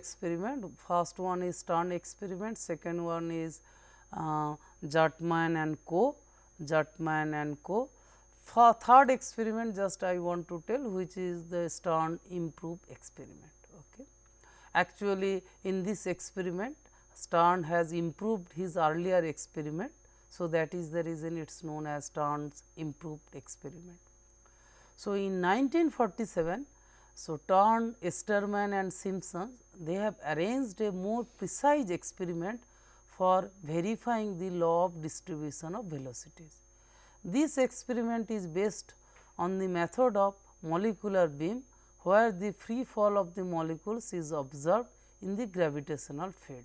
experiment. First one is Stern experiment, second one is uh, and co, Jartman and co. For third experiment just I want to tell which is the Stern improve experiment. Okay. Actually, in this experiment Stern has improved his earlier experiment. So, that is the reason it is known as Stern's improved experiment. So, in 1947, so Stern, Estermann and Simpson they have arranged a more precise experiment for verifying the law of distribution of velocities. This experiment is based on the method of molecular beam, where the free fall of the molecules is observed in the gravitational field.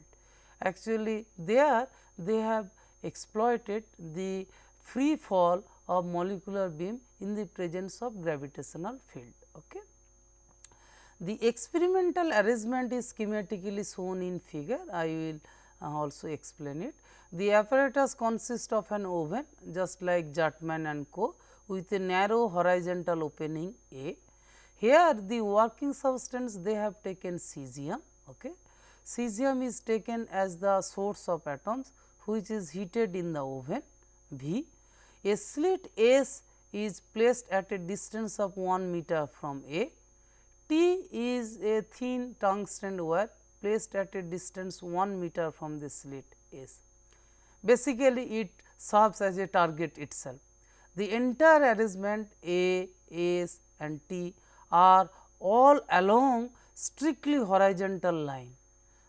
Actually, there they have exploited the free fall of molecular beam in the presence of gravitational field. The experimental arrangement is schematically shown in figure, I will uh, also explain it. The apparatus consists of an oven just like Jartman and co with a narrow horizontal opening A. Here the working substance they have taken cesium. Okay. Cesium is taken as the source of atoms which is heated in the oven V. A slit S is placed at a distance of 1 meter from A. T is a thin tungsten wire placed at a distance 1 meter from the slit S. Basically, it serves as a target itself. The entire arrangement A, S and T are all along strictly horizontal line.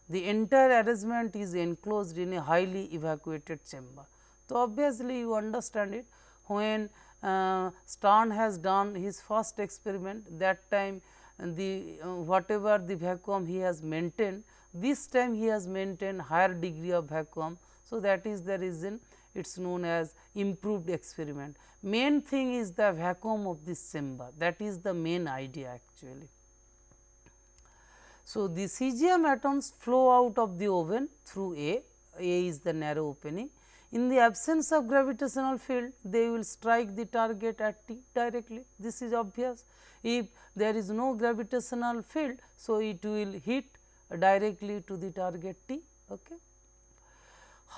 The entire arrangement is enclosed in a highly evacuated chamber. So, obviously, you understand it when uh, Stern has done his first experiment that time the uh, whatever the vacuum he has maintained this time he has maintained higher degree of vacuum. So, that is the reason it is known as improved experiment. Main thing is the vacuum of this chamber that is the main idea actually. So, the cesium atoms flow out of the oven through A, A is the narrow opening. In the absence of gravitational field, they will strike the target at T directly. This is obvious. If there is no gravitational field, so it will hit directly to the target T. Okay.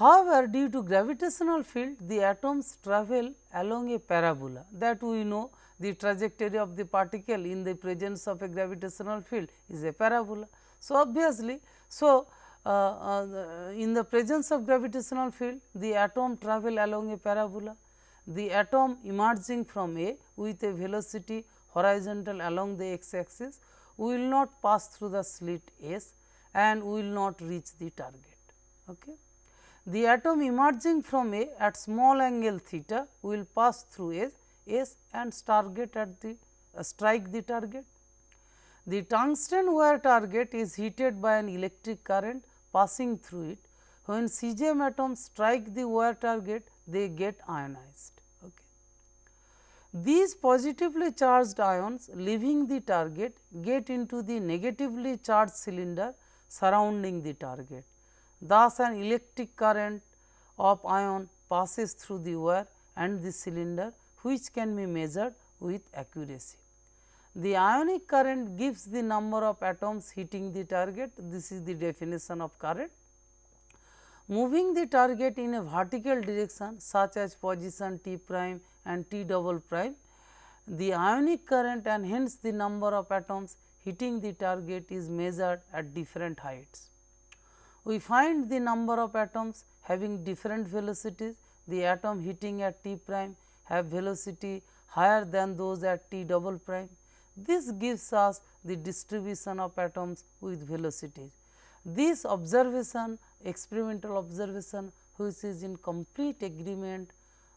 However, due to gravitational field, the atoms travel along a parabola that we know the trajectory of the particle in the presence of a gravitational field is a parabola. So, obviously, so uh, uh, in the presence of gravitational field the atom travel along a parabola. The atom emerging from A with a velocity horizontal along the x axis will not pass through the slit S and will not reach the target. Okay. The atom emerging from A at small angle theta will pass through S S and target at the uh, strike the target. The tungsten wire target is heated by an electric current passing through it. When cesium atoms strike the wire target, they get ionized. Okay. These positively charged ions leaving the target get into the negatively charged cylinder surrounding the target. Thus, an electric current of ion passes through the wire and the cylinder which can be measured with accuracy. The ionic current gives the number of atoms hitting the target, this is the definition of current. Moving the target in a vertical direction such as position t prime and t double prime, the ionic current and hence the number of atoms hitting the target is measured at different heights. We find the number of atoms having different velocities, the atom hitting at t prime have velocity higher than those at t double prime. This gives us the distribution of atoms with velocities. This observation experimental observation which is in complete agreement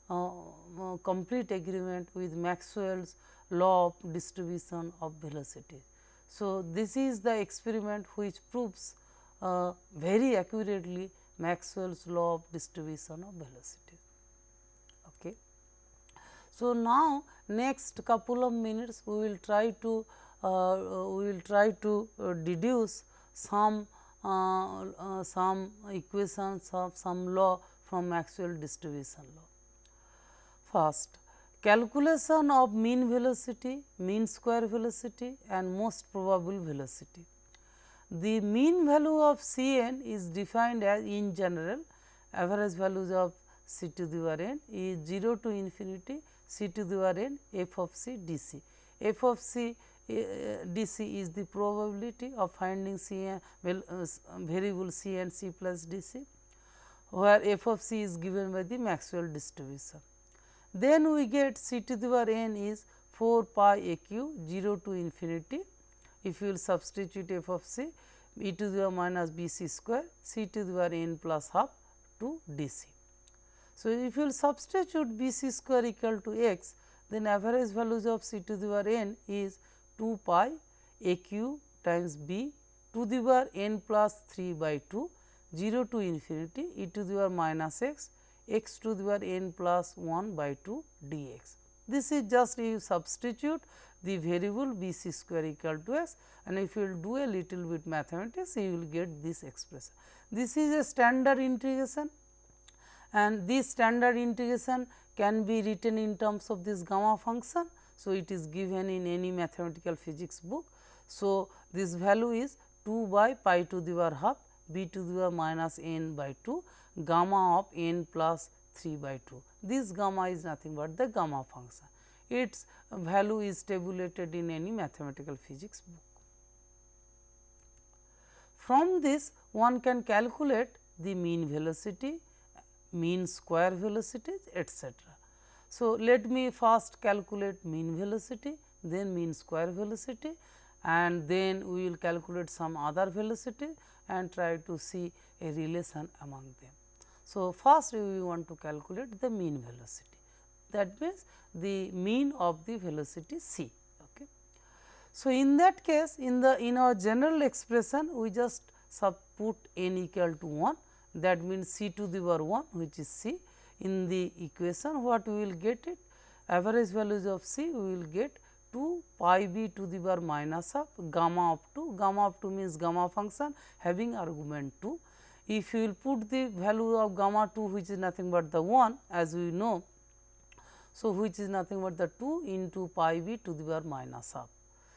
uh, uh, complete agreement with Maxwell's law of distribution of velocity. So, this is the experiment which proves uh, very accurately Maxwell's law of distribution of velocity. So, now next couple of minutes we will try to uh, we will try to uh, deduce some uh, uh some equations of some law from Maxwell distribution law. First calculation of mean velocity, mean square velocity and most probable velocity. the mean value of Cn is defined as in general average values of C to the power n is 0 to infinity C to the power n f of c d c. f of c uh, d c is the probability of finding C n well, uh, variable c plus d c where f of c is given by the Maxwell distribution. Then we get c to the power n is 4 pi a q 0 to infinity. If you will substitute f of c e to the power minus b c square c to the power n plus half to d c. So, if you will substitute b c square equal to x then average values of c to the power n is 2 pi a q times b to the power n plus 3 by 2 0 to infinity e to the power minus x x to the power n plus 1 by 2 dx. This is just you substitute the variable b c square equal to x and if you will do a little bit mathematics you will get this expression. This is a standard integration and this standard integration can be written in terms of this gamma function. So, it is given in any mathematical physics book. So, this value is 2 by pi to the power half b to the power minus n by 2 gamma of n plus 3 by 2. This gamma is nothing but the gamma function. Its value is tabulated in any mathematical physics book. From this one can calculate the mean velocity, mean square velocity etc. So, let me first calculate mean velocity, then mean square velocity and then we will calculate some other velocity and try to see a relation among them. So, first we want to calculate the mean velocity that means the mean of the velocity c. Okay. So, in that case in the in our general expression we just sub put n equal to 1 that means c to the power 1 which is c in the equation what we will get it average values of c we will get 2 pi b to the power minus of gamma of 2, gamma of 2 means gamma function having argument 2. If you will put the value of gamma 2 which is nothing but the 1 as we know. So, which is nothing but the 2 into pi b to the power minus of.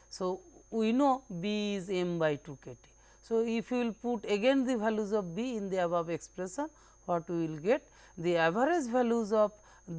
So, we know b is m by 2 k t. So, if you will put again the values of b in the above expression what we will get the average values of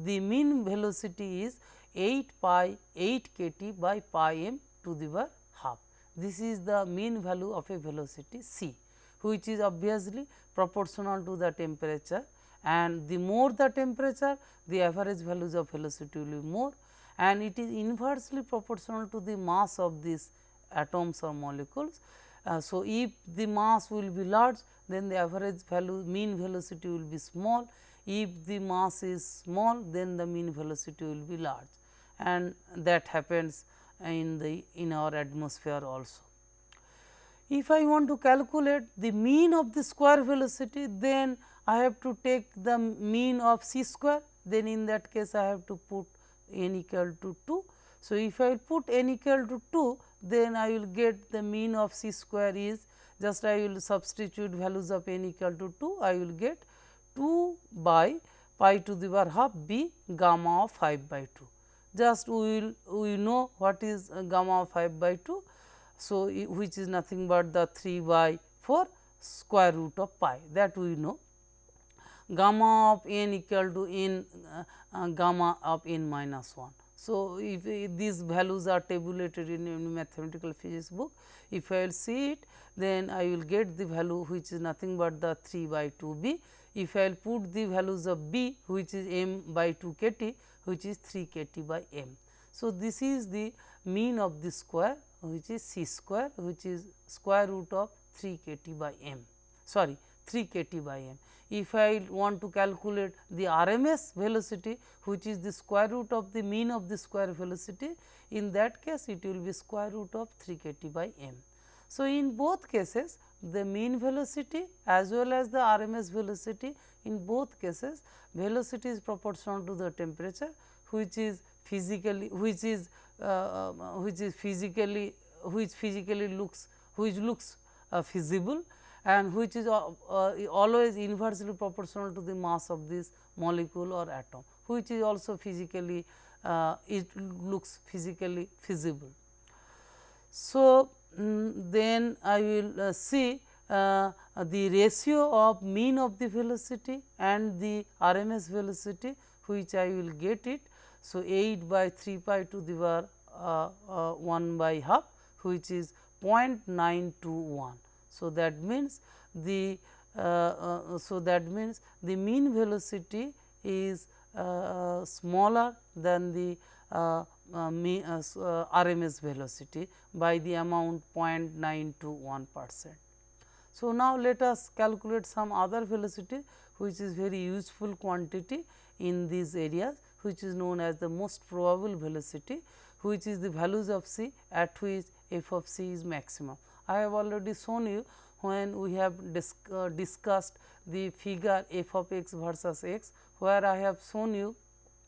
the mean velocity is 8 pi 8 k t by pi m to the power half. This is the mean value of a velocity c which is obviously proportional to the temperature and the more the temperature the average values of velocity will be more and it is inversely proportional to the mass of these atoms or molecules. Uh, so, if the mass will be large then the average value mean velocity will be small, if the mass is small then the mean velocity will be large and that happens in the in our atmosphere also. If I want to calculate the mean of the square velocity then I have to take the mean of c square then in that case I have to put n equal to 2. So, if I put n equal to 2 then I will get the mean of c square is just I will substitute values of n equal to 2 I will get 2 by pi to the power half b gamma of 5 by 2 just we will we know what is gamma of 5 by 2. So, which is nothing but the 3 by 4 square root of pi that we know gamma of n equal to n uh, uh, gamma of n minus 1. So, if, if, these values are tabulated in any mathematical physics book, if I will see it then I will get the value which is nothing but the 3 by 2 b. If I will put the values of b which is m by 2 k t which is 3 k t by m. So, this is the mean of the square which is c square which is square root of 3 k t by m sorry 3 k t by m. If I want to calculate the RMS velocity which is the square root of the mean of the square velocity in that case it will be square root of 3 k t by m. So, in both cases the mean velocity as well as the RMS velocity in both cases velocity is proportional to the temperature which is physically which is uh, uh, which is physically which physically looks which looks uh, feasible and which is uh, uh, always inversely proportional to the mass of this molecule or atom which is also physically uh, it looks physically feasible. So, um, then I will uh, see uh, the ratio of mean of the velocity and the RMS velocity which I will get it. So, 8 by 3 pi to the power uh, uh, 1 by half which is 0.921. So, that means the uh, uh, so that means the mean velocity is uh, smaller than the RMS velocity by the amount 0.921 percent. So, now let us calculate some other velocity which is very useful quantity in these areas which is known as the most probable velocity which is the values of c at which f of c is maximum. I have already shown you when we have uh, discussed the figure f of x versus x where I have shown you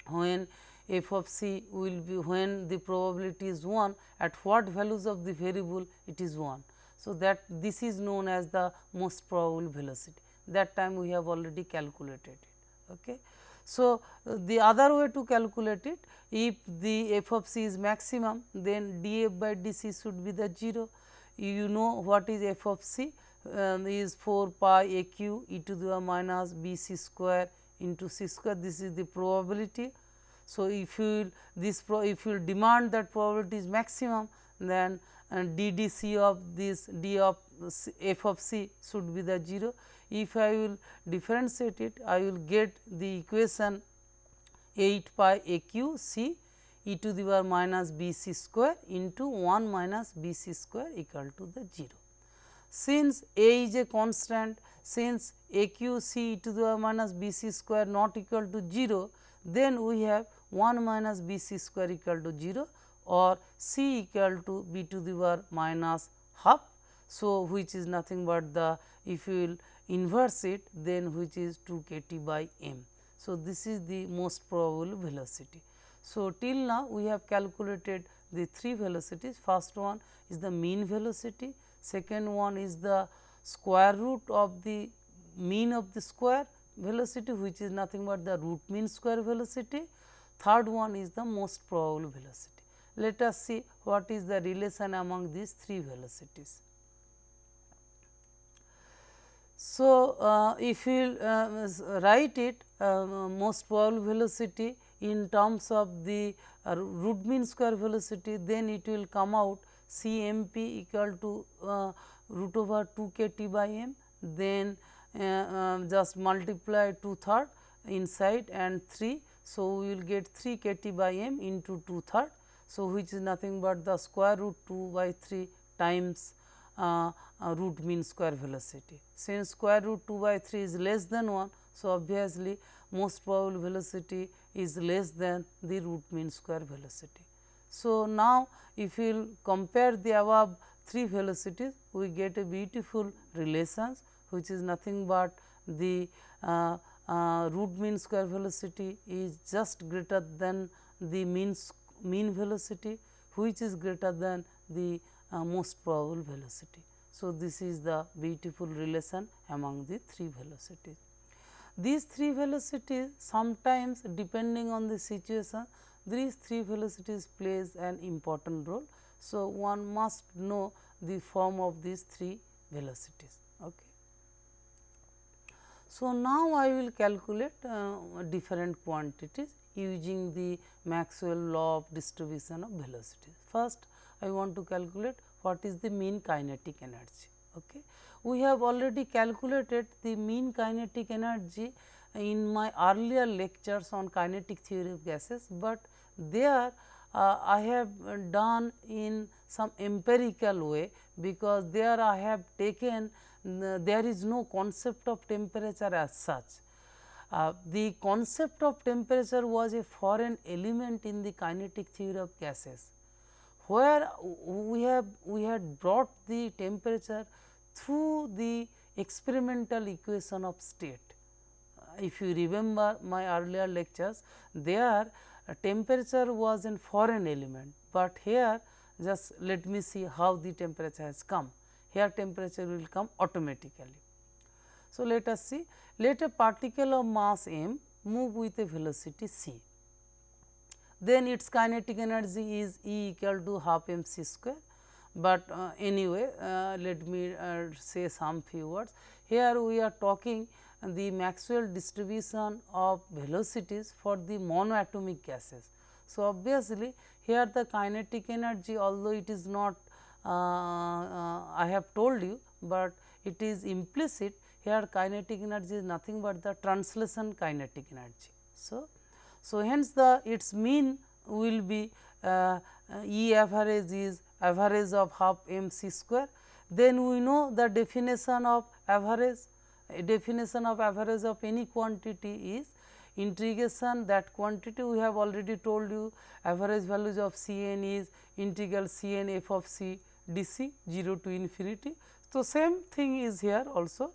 when f of c will be when the probability is 1 at what values of the variable it is 1. So, that this is known as the most probable velocity that time we have already calculated it. Okay. So, uh, the other way to calculate it if the f of c is maximum then d f by d c should be the 0 you know what is f of c um, is 4 pi a q e to the minus b c square into c square this is the probability. So, if you this pro, if you demand that probability is maximum then uh, d d c of this d of c, f of c should be the 0. If I will differentiate it I will get the equation 8 pi a q c e to the power minus b c square into 1 minus b c square equal to the 0. Since a is a constant, since a q c e to the power minus b c square not equal to 0, then we have 1 minus b c square equal to 0 or c equal to b to the power minus half. So, which is nothing but the if you will inverse it then which is 2 k t by m. So, this is the most probable velocity. So, till now we have calculated the three velocities first one is the mean velocity, second one is the square root of the mean of the square velocity which is nothing but the root mean square velocity, third one is the most probable velocity. Let us see what is the relation among these three velocities. So, uh, if you uh, write it uh, most probable velocity in terms of the uh, root mean square velocity then it will come out C m p equal to uh, root over 2 k t by m then uh, um, just multiply 2 third inside and 3. So, we will get 3 k t by m into 2 third. So, which is nothing but the square root 2 by 3 times uh, uh, root mean square velocity. Since square root 2 by 3 is less than 1. So, obviously, most probable velocity is less than the root mean square velocity. So, now if we will compare the above three velocities, we get a beautiful relations which is nothing but the uh, uh, root mean square velocity is just greater than the mean mean velocity which is greater than the uh, most probable velocity. So, this is the beautiful relation among the three velocities. These three velocities sometimes depending on the situation these three velocities plays an important role. So, one must know the form of these three velocities. Okay. So, now I will calculate uh, different quantities using the Maxwell law of distribution of velocities. First, I want to calculate what is the mean kinetic energy. Okay. We have already calculated the mean kinetic energy in my earlier lectures on kinetic theory of gases, but there uh, I have done in some empirical way because there I have taken there is no concept of temperature as such. Uh, the concept of temperature was a foreign element in the kinetic theory of gases where we have we had brought the temperature through the experimental equation of state. Uh, if you remember my earlier lectures, there uh, temperature was a foreign element, but here just let me see how the temperature has come. Here temperature will come automatically. So, let us see let a particle of mass m move with a velocity c then its kinetic energy is E equal to half m c square. But uh, anyway uh, let me uh, say some few words. Here we are talking the Maxwell distribution of velocities for the monoatomic gases. So, obviously, here the kinetic energy although it is not uh, uh, I have told you, but it is implicit here kinetic energy is nothing but the translation kinetic energy. So, so hence the its mean will be uh, E average is average of half m c square. Then we know the definition of average definition of average of any quantity is integration that quantity we have already told you average values of C n is integral C n f of c d c 0 to infinity. So, same thing is here also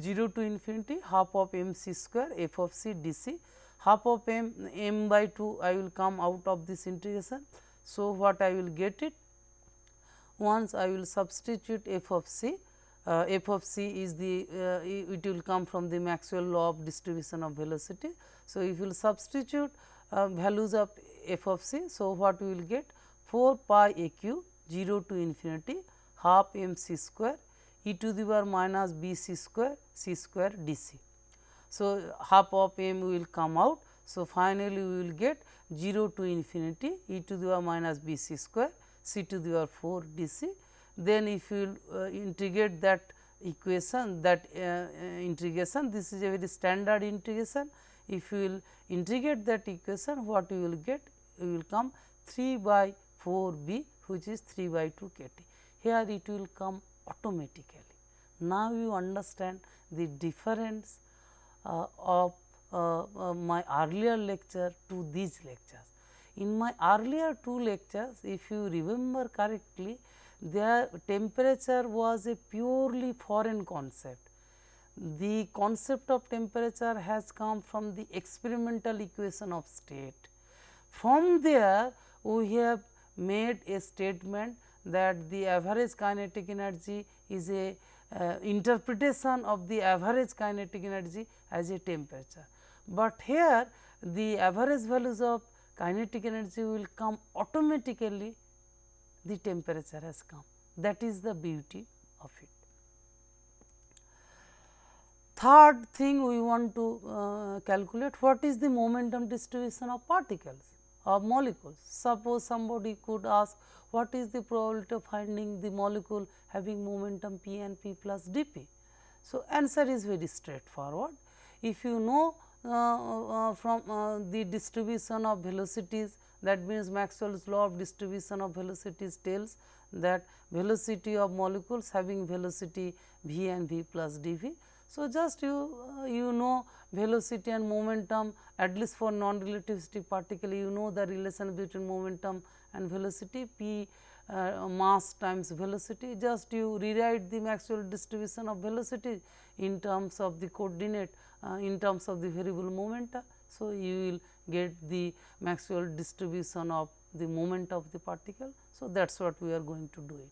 0 to infinity half of m c square f of c d c half of m m by 2 I will come out of this integration. So, what I will get it once I will substitute f of c uh, f of c is the uh, it will come from the Maxwell law of distribution of velocity. So, if you will substitute uh, values of f of c. So, what we will get 4 pi a q 0 to infinity half m c square e to the power minus b c square c square d c. So, half of m will come out. So, finally, we will get 0 to infinity e to the power minus b c square c to the power 4 d c then if you uh, integrate that equation that uh, uh, integration this is a very standard integration. If you will integrate that equation what you will get you will come 3 by 4 b which is 3 by 2 k t. Here it will come automatically. Now, you understand the difference uh, of uh, uh, my earlier lecture to these lectures. In my earlier two lectures if you remember correctly their temperature was a purely foreign concept. The concept of temperature has come from the experimental equation of state. From there, we have made a statement that the average kinetic energy is a uh, interpretation of the average kinetic energy as a temperature. But here the average values of kinetic energy will come automatically the temperature has come that is the beauty of it. Third thing we want to uh, calculate what is the momentum distribution of particles of molecules. Suppose somebody could ask what is the probability of finding the molecule having momentum p and p plus d p. So, answer is very straightforward. If you know from uh, the distribution of velocities that means Maxwell's law of distribution of velocities tells that velocity of molecules having velocity v and v plus dv. So, just you uh, you know velocity and momentum at least for non-relativistic particle you know the relation between momentum and velocity p uh, mass times velocity just you rewrite the Maxwell distribution of velocity in terms of the coordinate uh, in terms of the variable momenta. So, you will get the Maxwell distribution of the moment of the particle. So, that is what we are going to do it.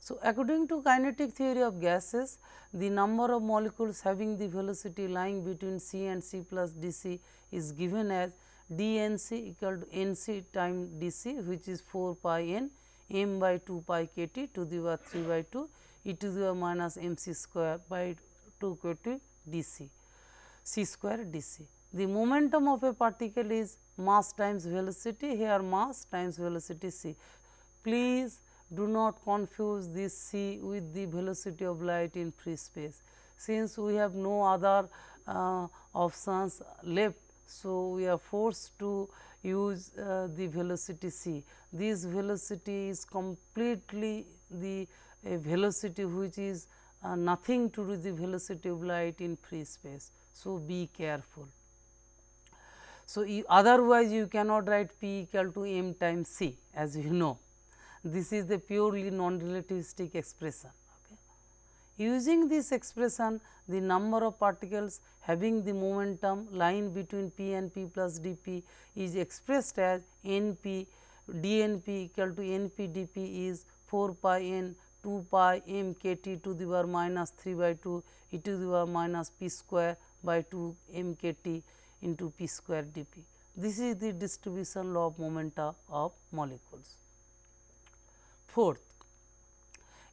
So, according to kinetic theory of gases, the number of molecules having the velocity lying between c and c plus d c is given as d n c equal to n c time d c which is 4 pi n m by 2 pi k t to the power 3 by 2 e to the power minus m c square by 2 k t d c c square d c. The momentum of a particle is mass times velocity here mass times velocity c. Please do not confuse this c with the velocity of light in free space. Since we have no other uh, options left, so we are forced to use uh, the velocity c. This velocity is completely the velocity which is uh, nothing to do with the velocity of light in free space. So, be careful. So, you, otherwise you cannot write p equal to m times c as you know this is the purely non-relativistic expression. Using this expression, the number of particles having the momentum line between p and p plus d p is expressed as n p d n p equal to n p d p is 4 pi n 2 pi m k t to the power minus 3 by 2 e to the power minus p square by 2 m k t into p square d p. This is the distribution law of momenta of molecules. fourth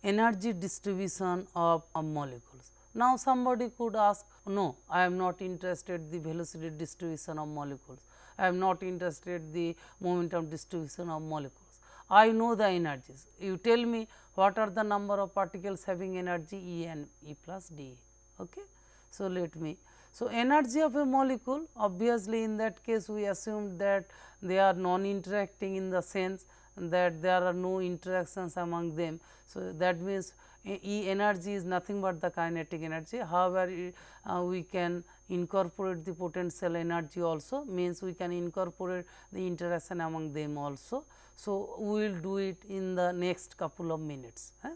energy distribution of, molecules. Now, somebody could ask no I am not interested the velocity distribution of molecules, I am not interested the momentum distribution of molecules. I know the energies you tell me what are the number of particles having energy E and E plus d. Okay. So, let me so energy of a molecule obviously in that case we assumed that they are non interacting in the sense that there are no interactions among them. So, that means, E energy is nothing but the kinetic energy. However, uh, we can incorporate the potential energy also means we can incorporate the interaction among them also. So, we will do it in the next couple of minutes. Eh?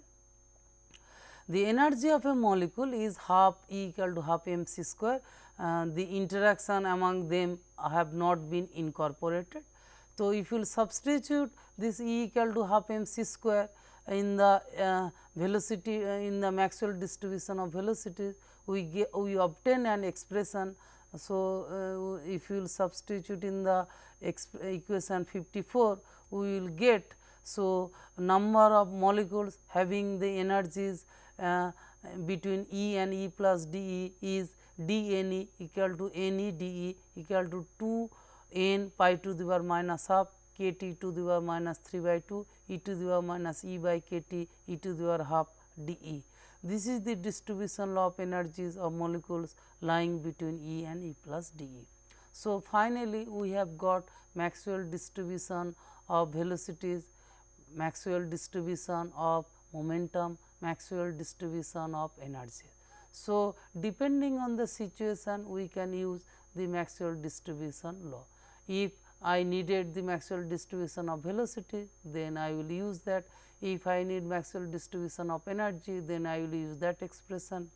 The energy of a molecule is half E equal to half m c square. Uh, the interaction among them have not been incorporated. So, if you will substitute this E equal to half m c square in the uh, velocity uh, in the Maxwell distribution of velocity, we get we obtain an expression. So, uh, if you will substitute in the equation 54, we will get. So, number of molecules having the energies uh, between E and E plus d E is d n E equal to n E d E equal to 2 n pi to the power minus half k t to the power minus 3 by 2 e to the power minus e by k t e to the power half d E. This is the distribution law of energies of molecules lying between E and E plus d E. So, finally, we have got Maxwell distribution of velocities, Maxwell distribution of momentum, Maxwell distribution of energy. So, depending on the situation we can use the Maxwell distribution law. If I needed the Maxwell distribution of velocity, then I will use that. If I need Maxwell distribution of energy, then I will use that expression.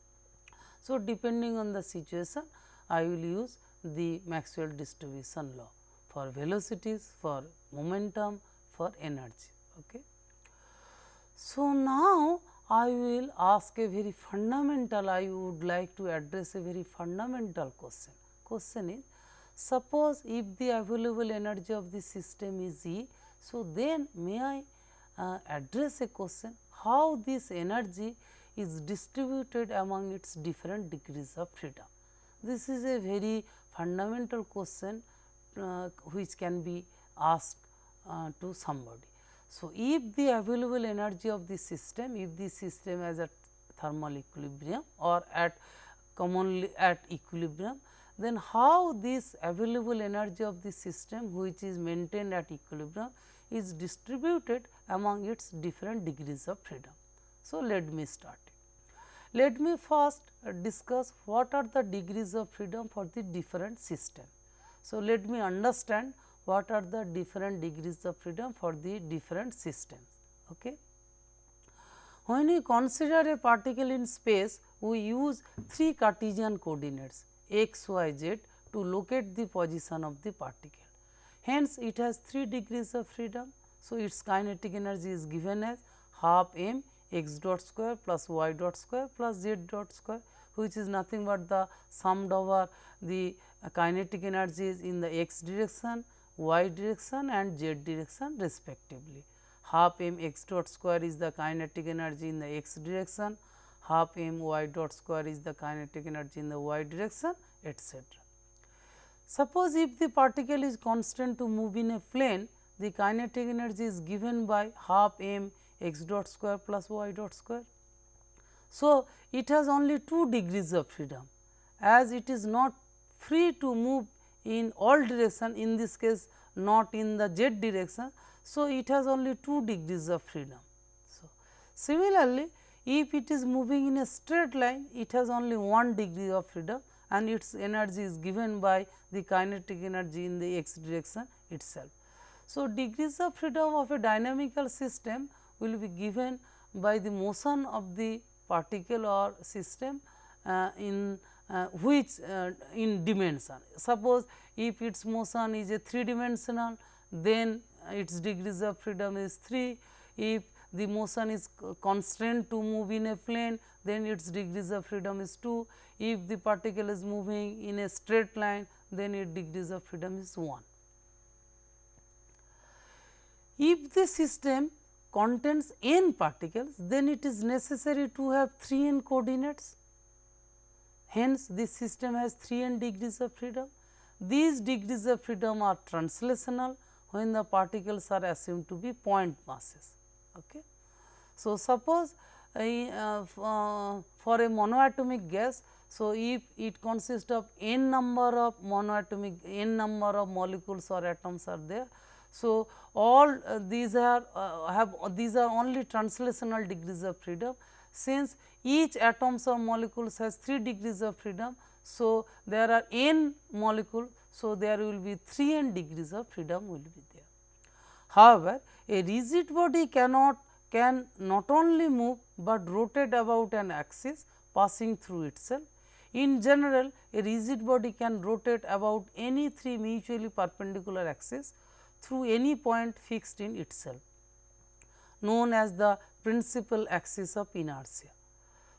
So, depending on the situation, I will use the Maxwell distribution law for velocities, for momentum, for energy. Okay. So, now I will ask a very fundamental, I would like to address a very fundamental question. Question is, suppose if the available energy of the system is E, so then may I uh, address a question how this energy is distributed among its different degrees of freedom. This is a very fundamental question uh, which can be asked uh, to somebody. So, if the available energy of the system, if the system is at thermal equilibrium or at commonly at equilibrium, then how this available energy of the system which is maintained at equilibrium is distributed among its different degrees of freedom. So, let me start. Let me first discuss what are the degrees of freedom for the different system. So, let me understand what are the different degrees of freedom for the different systems. Okay. When we consider a particle in space, we use three Cartesian coordinates x, y, z to locate the position of the particle. Hence, it has 3 degrees of freedom. So, its kinetic energy is given as half m x dot square plus y dot square plus z dot square which is nothing but the summed over the kinetic energies in the x direction, y direction and z direction respectively. Half m x dot square is the kinetic energy in the x direction, half m y dot square is the kinetic energy in the y direction etc. Suppose if the particle is constant to move in a plane, the kinetic energy is given by half m x dot square plus y dot square. So, it has only 2 degrees of freedom as it is not free to move in all direction in this case not in the z direction. So, it has only 2 degrees of freedom. So, similarly, if it is moving in a straight line, it has only 1 degree of freedom and its energy is given by the kinetic energy in the x direction itself. So, degrees of freedom of a dynamical system will be given by the motion of the particle or system uh, in uh, which uh, in dimension. Suppose if its motion is a 3 dimensional, then its degrees of freedom is 3. If the motion is constrained to move in a plane, then its degrees of freedom is 2. If the particle is moving in a straight line, then its degrees of freedom is 1. If the system contains n particles, then it is necessary to have 3 n coordinates. Hence, this system has 3 n degrees of freedom. These degrees of freedom are translational when the particles are assumed to be point masses. Okay. So, suppose uh, uh, for a monoatomic gas, so if it consists of n number of monoatomic n number of molecules or atoms are there. So, all uh, these are uh, have these are only translational degrees of freedom since each atoms or molecules has 3 degrees of freedom. So, there are n molecule. So, there will be 3 n degrees of freedom will be there. However, a rigid body cannot can not only move, but rotate about an axis passing through itself. In general, a rigid body can rotate about any three mutually perpendicular axes through any point fixed in itself, known as the principal axis of inertia.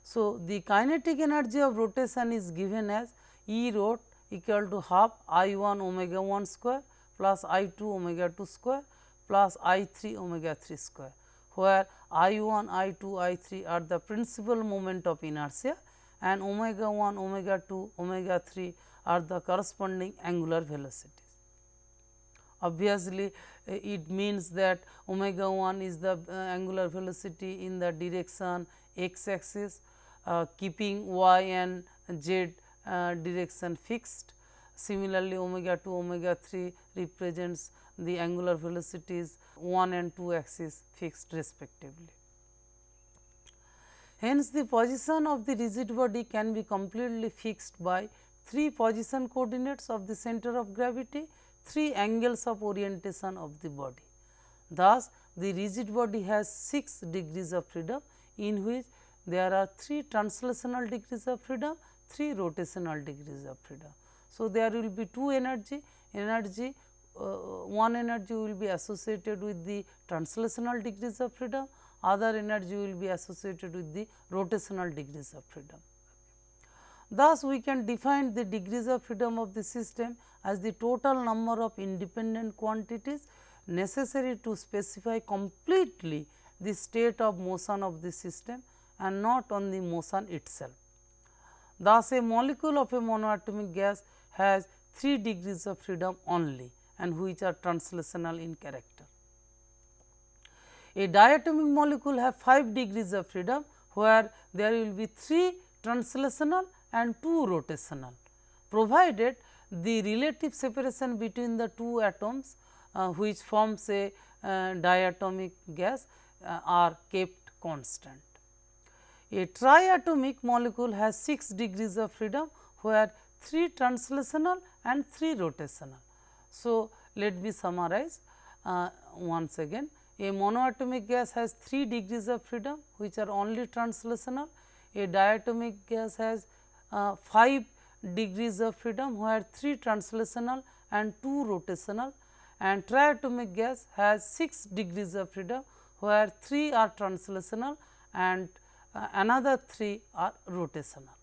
So, the kinetic energy of rotation is given as E rot equal to half I 1 omega 1 square plus I 2 omega 2 square plus I 3 omega 3 square, where I 1, I 2, I 3 are the principal moment of inertia and omega 1, omega 2, omega 3 are the corresponding angular velocities. Obviously, it means that omega 1 is the uh, angular velocity in the direction x axis uh, keeping y and z uh, direction fixed. Similarly, omega 2 omega 3 represents the angular velocities 1 and 2 axis fixed respectively. Hence, the position of the rigid body can be completely fixed by 3 position coordinates of the center of gravity, 3 angles of orientation of the body. Thus, the rigid body has 6 degrees of freedom in which there are 3 translational degrees of freedom, 3 rotational degrees of freedom. So, there will be 2 energy, energy Uh, one energy will be associated with the translational degrees of freedom, other energy will be associated with the rotational degrees of freedom. Thus, we can define the degrees of freedom of the system as the total number of independent quantities necessary to specify completely the state of motion of the system and not on the motion itself. Thus, a molecule of a monoatomic gas has 3 degrees of freedom only and which are translational in character. A diatomic molecule have 5 degrees of freedom, where there will be 3 translational and 2 rotational, provided the relative separation between the two atoms uh, which forms a uh, diatomic gas uh, are kept constant. A triatomic molecule has 6 degrees of freedom, where 3 translational and 3 rotational. So, let me summarize uh, once again. A monoatomic gas has 3 degrees of freedom which are only translational. A diatomic gas has uh, 5 degrees of freedom where 3 translational and 2 rotational and triatomic gas has 6 degrees of freedom where 3 are translational and uh, another 3 are rotational.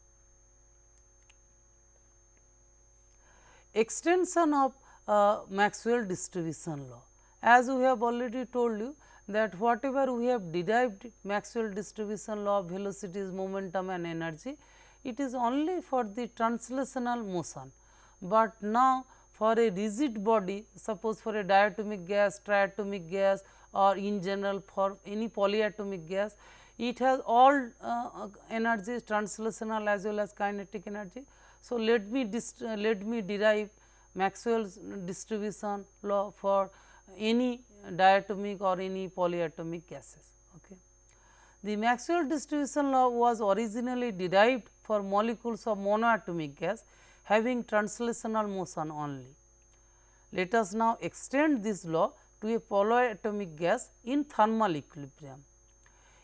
Extension of Maxwell distribution law. As we have already told you that whatever we have derived Maxwell distribution law of velocities, momentum and energy, it is only for the translational motion, but now for a rigid body suppose for a diatomic gas, triatomic gas or in general for any polyatomic gas, it has all uh, energies translational as well as kinetic energy. So, let me let me derive Maxwell's distribution law for any diatomic or any polyatomic gases. Okay. The Maxwell distribution law was originally derived for molecules of monoatomic gas having translational motion only. Let us now extend this law to a polyatomic gas in thermal equilibrium.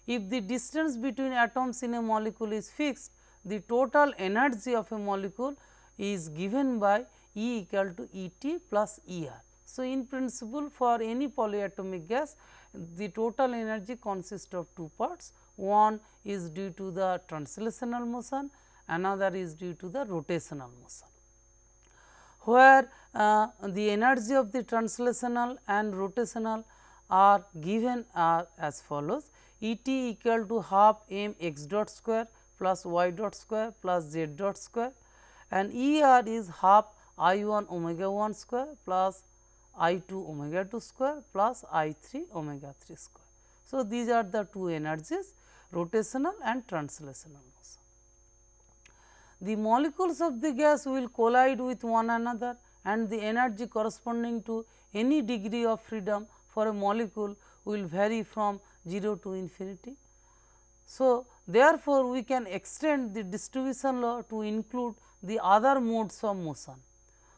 If the distance between atoms in a molecule is fixed, the total energy of a molecule is given by E equal to E t plus E r. So, in principle for any polyatomic gas the total energy consists of two parts one is due to the translational motion another is due to the rotational motion. Where uh, the energy of the translational and rotational are given are as follows E t equal to half m x dot square plus y dot square plus z dot square and E r is half i 1 omega 1 square plus i 2 omega 2 square plus i 3 omega 3 square. So, these are the two energies rotational and translational motion. The molecules of the gas will collide with one another and the energy corresponding to any degree of freedom for a molecule will vary from 0 to infinity. So, therefore, we can extend the distribution law to include the other modes of motion.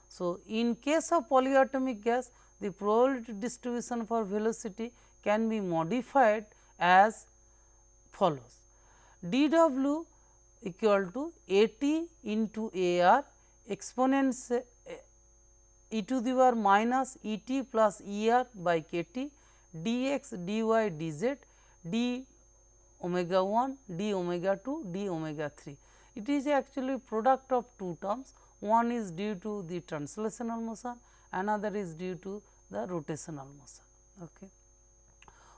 So, in case of polyatomic gas the probability distribution for velocity can be modified as follows d w equal to a t into a r exponents eh, e to the power minus e t plus e r by k t d x d y d z d omega 1 d omega 2 d omega 3. It is actually product of two terms one is due to the translational motion, another is due to the rotational motion. Okay.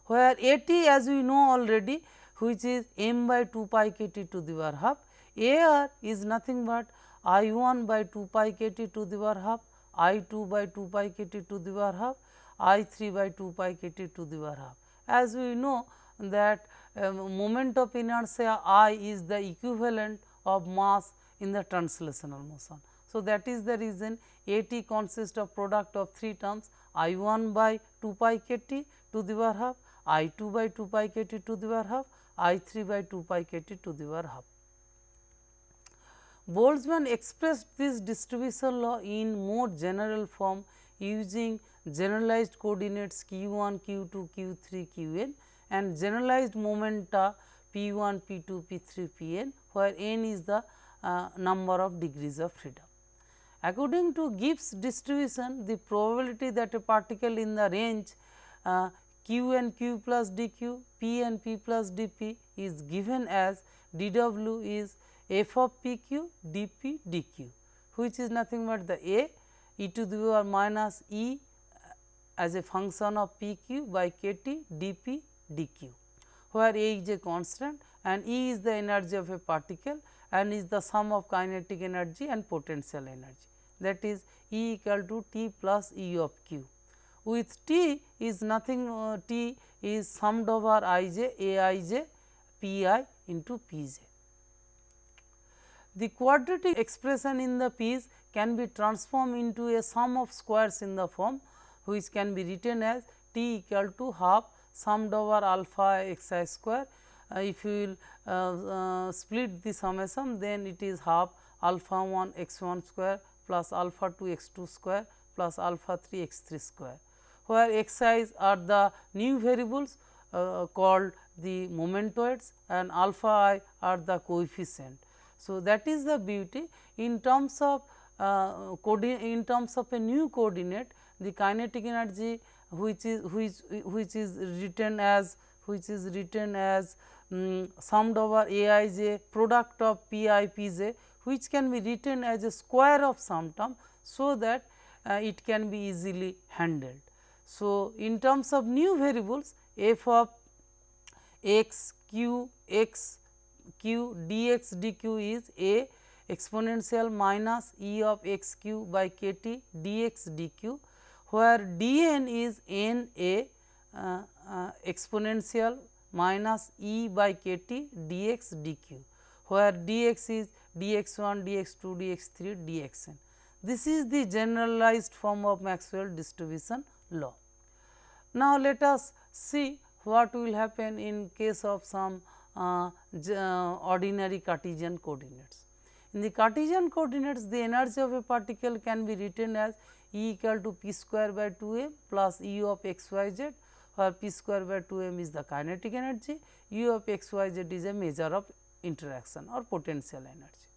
Where A t as we know already which is m by 2 pi k t to the power half, A r is nothing but I 1 by 2 pi k t to the power half, I 2 by 2 pi k t to the power half, I 3 by 2 pi k t to the power half. As we know that um, moment of inertia I is the equivalent of mass in the translational motion. So, that is the reason A t consists of product of three terms I 1 by 2 pi k t to the power half, I 2 by 2 pi k t to the power half, I 3 by 2 pi k t to the power half. Boltzmann expressed this distribution law in more general form using generalized coordinates q 1, q 2, q 3, q n and generalized momenta p 1, p 2, p 3, p n where n is the uh, number of degrees of freedom. According to Gibbs distribution, the probability that a particle in the range uh, q and q plus dq, p and p plus dp is given as dw is f of p q d p d q, which is nothing but the a e to the power minus e as a function of pq by k t d p d q, where a is a constant and e is the energy of a particle and is the sum of kinetic energy and potential energy that is E equal to t plus E of q. With t is nothing uh, t is summed over i j a i j p i into p j. The quadratic expression in the p's can be transformed into a sum of squares in the form which can be written as t equal to half summed over alpha x i square. Uh, if you will uh, uh, split the summation then it is half alpha 1 x 1 square plus alpha 2 x 2 square plus alpha 3 x 3 square, where x i's are the new variables uh, called the momentoids and alpha i are the coefficient. So, that is the beauty in terms of uh, in terms of a new coordinate the kinetic energy which is which which is written as which is written as um, summed over a i j product of p i p j which can be written as a square of some term. So, that uh, it can be easily handled. So, in terms of new variables f of x q x q dx dq is a exponential minus e of x q by k t dx dq, where dn is n a uh, uh, exponential minus e by k t dx dq, where dx is dx 1, dx 2, dx 3, dxn. This is the generalized form of Maxwell distribution law. Now, let us see what will happen in case of some uh, uh, ordinary Cartesian coordinates. In the Cartesian coordinates, the energy of a particle can be written as E equal to p square by 2 m plus E of x y z, where p square by 2 m is the kinetic energy, U of x y z is a measure of interaction or potential energy.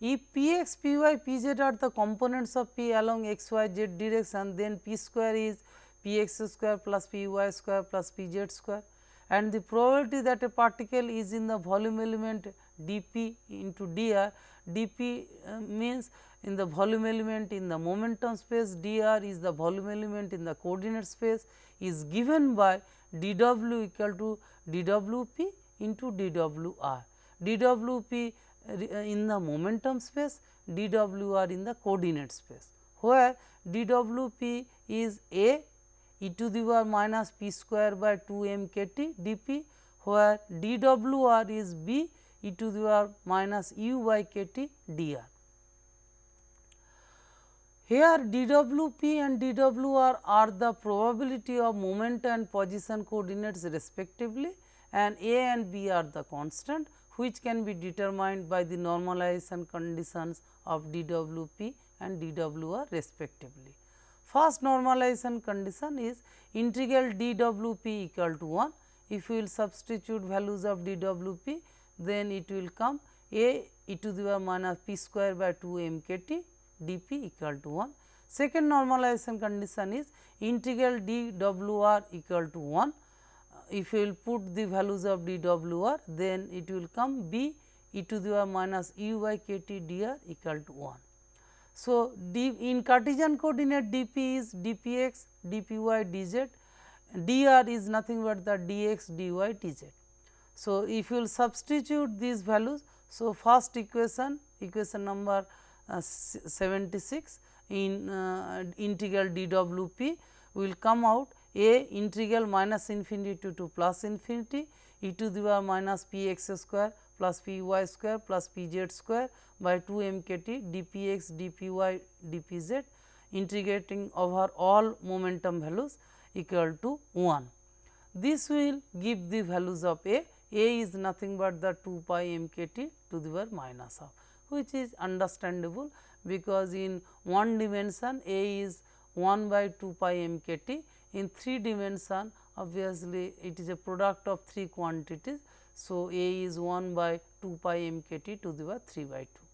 If p x, p y, p z are the components of p along x y z direction, then p square is p x square plus p y square plus p z square and the probability that a particle is in the volume element dp into dr, dp uh, means in the volume element in the momentum space, dr is the volume element in the coordinate space is given by dw equal to dwp into dwr. dwp uh, in the momentum space, dwr in the coordinate space, where dwp is a e to the power minus p square by 2 m k t dp, where dwr is b e to the power minus u by k t dr. Here dwp and dwr are the probability of moment and position coordinates respectively and a and b are the constant which can be determined by the normalization conditions of dwp and dwr respectively. First normalization condition is integral dwp equal to 1. If we will substitute values of dwp, then it will come a e to the power minus p square by 2 m k t dp equal to 1. Second normalization condition is integral dwr equal to 1 if you will put the values of dWr then it will come b e to the power minus u by k t dr equal to 1. So, d in Cartesian coordinate dp is dpx, dpy, dz, dr is nothing but the dx, dy, dz. So, if you will substitute these values, so first equation, equation number uh, 76 in uh, integral dwp will come out a integral minus infinity to to plus infinity e to the power minus p x square plus p y square plus p z square by 2 m k t d p x d p y d p z integrating over all momentum values equal to 1. This will give the values of a, a is nothing but the 2 pi m k t to the power minus half which is understandable because in one dimension a is 1 by 2 pi m k t in 3 dimension obviously it is a product of 3 quantities. So, A is 1 by 2 pi m k t to the power 3 by 2.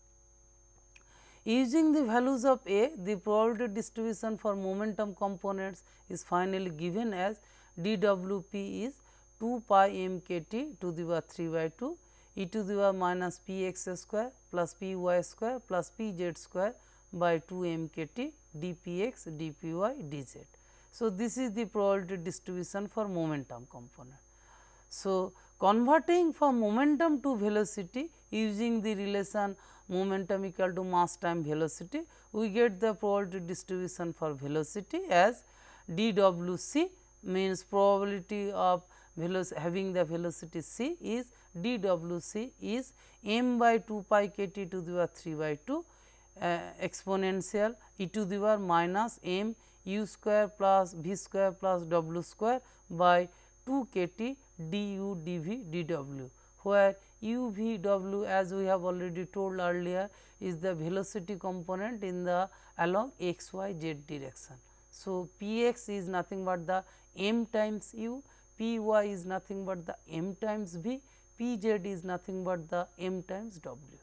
Using the values of A, the probability distribution for momentum components is finally given as d w p is 2 pi m k t to the power 3 by 2 e to the power minus p x square plus p y square plus p z square by 2 m k t d p x d p y d z. So, this is the probability distribution for momentum component. So, converting from momentum to velocity using the relation momentum equal to mass time velocity, we get the probability distribution for velocity as d w c means probability of having the velocity c is d w c is m by 2 pi k t to the power 3 by 2 uh, exponential e to the power minus m u square plus v square plus w square by 2 k t du dv dw, where u v w as we have already told earlier is the velocity component in the along x y z direction. So, p x is nothing but the m times u, p y is nothing but the m times v, p z is nothing but the m times w.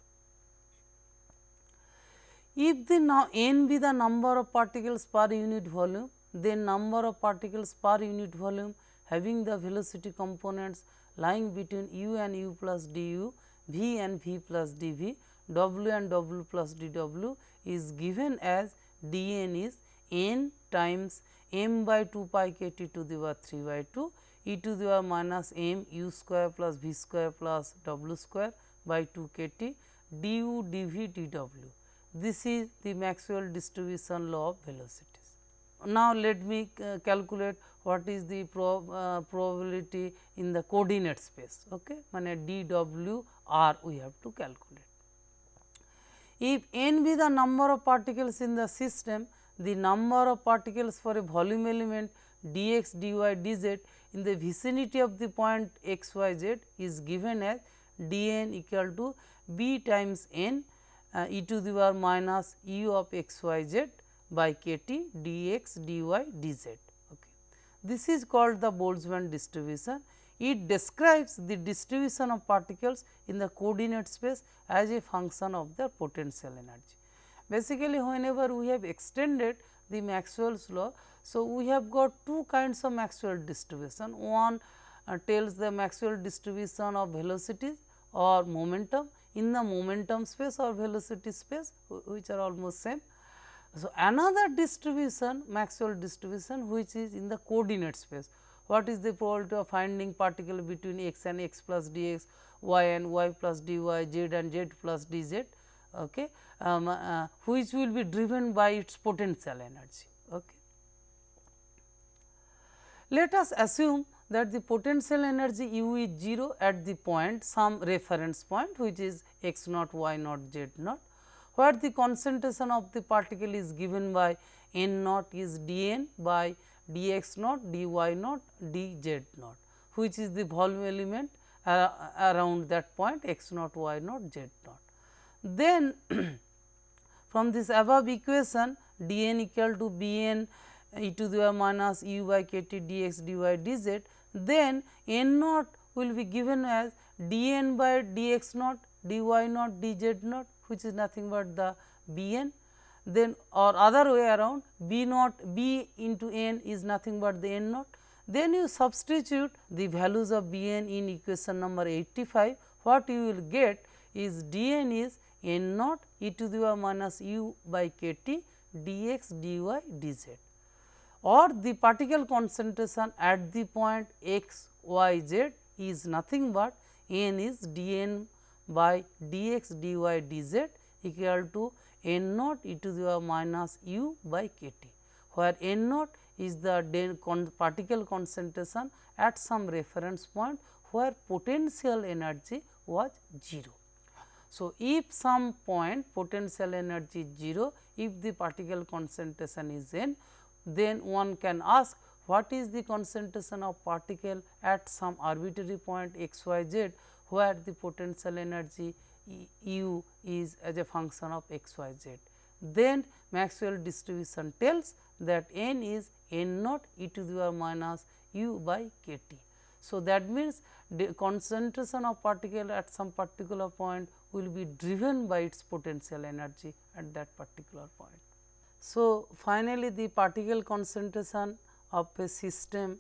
If the n be the number of particles per unit volume, then number of particles per unit volume having the velocity components lying between u and u plus du, v and v plus dv, w and w plus dw is given as dn is n times m by 2 pi k t to the power 3 by 2 e to the power minus m u square plus v square plus w square by 2 k t du dv dw. This is the Maxwell distribution law of velocities. Now, let me uh, calculate what is the prob, uh, probability in the coordinate space okay mane dw r we have to calculate. If n be the number of particles in the system the number of particles for a volume element dx dy dz in the vicinity of the point x y z is given as dn equal to b times n uh, e to the power minus u of x y z by k t dx. Okay. This is called the Boltzmann distribution. It describes the distribution of particles in the coordinate space as a function of their potential energy. Basically, whenever we have extended the Maxwell's law, so we have got two kinds of Maxwell distribution. One uh, tells the Maxwell distribution of velocities, or momentum in the momentum space or velocity space which are almost same. So, another distribution Maxwell distribution which is in the coordinate space. What is the probability of finding particle between x and x plus dx, y and y plus dy, z and z plus dz, okay, um, uh, which will be driven by its potential energy. Okay. Let us assume that the potential energy u is 0 at the point some reference point which is x naught, y naught, z naught where the concentration of the particle is given by n naught is d n by d x naught, d y naught, d z naught which is the volume element uh, around that point x naught, y naught, z naught. Then from this above equation d n equal to b n e to the minus u by k t dx dy dz, then n naught will be given as d n by d x naught, dy naught, dz naught which is nothing but the b n. Then or other way around b naught b into n is nothing but the n naught. Then you substitute the values of b n in equation number 85, what you will get is d n is n naught e to the power minus u by k t dx dy dz or the particle concentration at the point x y z is nothing but n is d n by dx dy dz equal to n naught e to the power minus u by k t, where n naught is the particle concentration at some reference point where potential energy was 0. So, if some point potential energy is 0, if the particle concentration is n, then one can ask what is the concentration of particle at some arbitrary point x y z where the potential energy u is as a function of x y z. Then Maxwell distribution tells that n is n naught e to the power minus u by k t. So, that means the concentration of particle at some particular point will be driven by its potential energy at that particular point. So, finally, the particle concentration of a system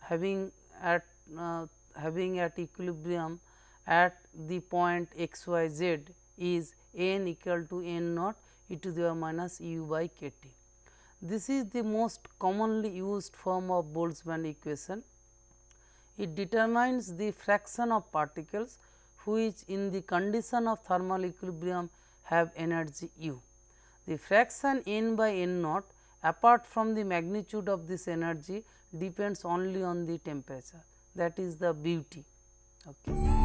having at uh, having at equilibrium at the point x y z is n equal to n naught e to the minus u by k t. This is the most commonly used form of Boltzmann equation. It determines the fraction of particles which in the condition of thermal equilibrium have energy u. The fraction n by n naught apart from the magnitude of this energy depends only on the temperature that is the beauty. Okay.